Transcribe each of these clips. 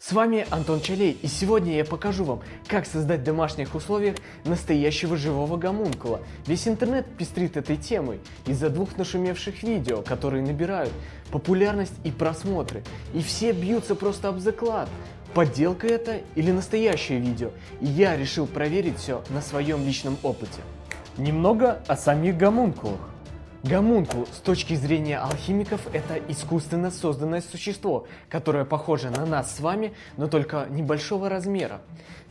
С вами Антон Чалей, и сегодня я покажу вам, как создать в домашних условиях настоящего живого гомункула. Весь интернет пестрит этой темой из-за двух нашумевших видео, которые набирают популярность и просмотры. И все бьются просто об заклад. Подделка это или настоящее видео? И я решил проверить все на своем личном опыте. Немного о самих гомункулах. Гомункул с точки зрения алхимиков это искусственно созданное существо, которое похоже на нас с вами, но только небольшого размера.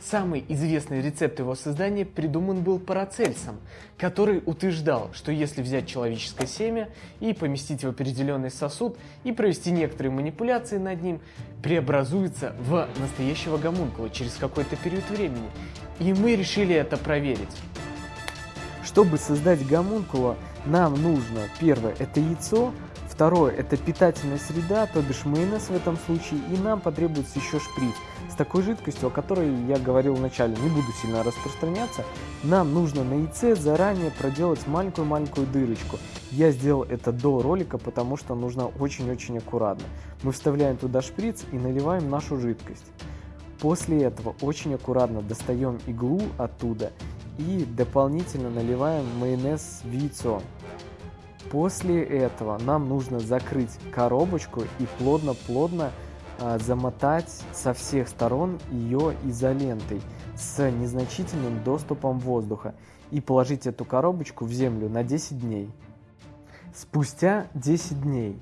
Самый известный рецепт его создания придуман был Парацельсом, который утверждал, что если взять человеческое семя и поместить в определенный сосуд и провести некоторые манипуляции над ним, преобразуется в настоящего гомункула через какой-то период времени. И мы решили это проверить. Чтобы создать гомункула, нам нужно, первое, это яйцо, второе, это питательная среда, то бишь майонез в этом случае, и нам потребуется еще шприц с такой жидкостью, о которой я говорил вначале, не буду сильно распространяться. Нам нужно на яйце заранее проделать маленькую-маленькую дырочку. Я сделал это до ролика, потому что нужно очень-очень аккуратно. Мы вставляем туда шприц и наливаем нашу жидкость. После этого очень аккуратно достаем иглу оттуда и дополнительно наливаем майонез в яйцо. После этого нам нужно закрыть коробочку и плотно-плотно а, замотать со всех сторон ее изолентой с незначительным доступом воздуха и положить эту коробочку в землю на 10 дней. Спустя 10 дней